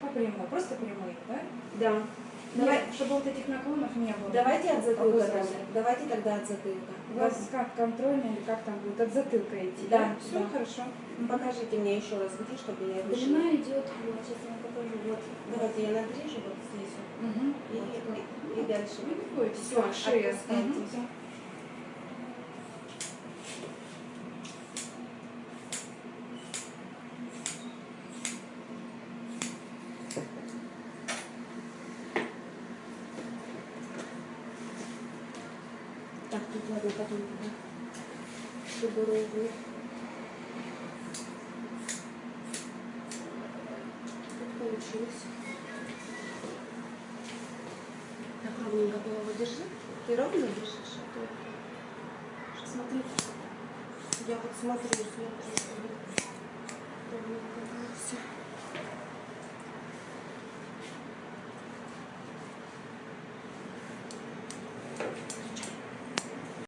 Прямой, просто прямые, да? Да. Давай, Давай, чтобы вот этих наклонов не было. давайте от затылка. Давайте тогда от затылка. У вас как контрольно или как там будет? От затылка идти, Да, да? Все да. хорошо. Ну, Покажите мне еще раз, где, чтобы я решила. Длина идет, вот, сейчас я вам покажу, вот. Давайте я надрежу вот здесь вот. Угу. И, и, и дальше. Всё, так, шея. отпускайте. Мгм. Так, тут ладно, потом туда. Чтобы ровно. Тут получилось. Так, ровненько голову держи. Ты ровно держишь? а то- Смотри. Я вот смотрю, смотрю.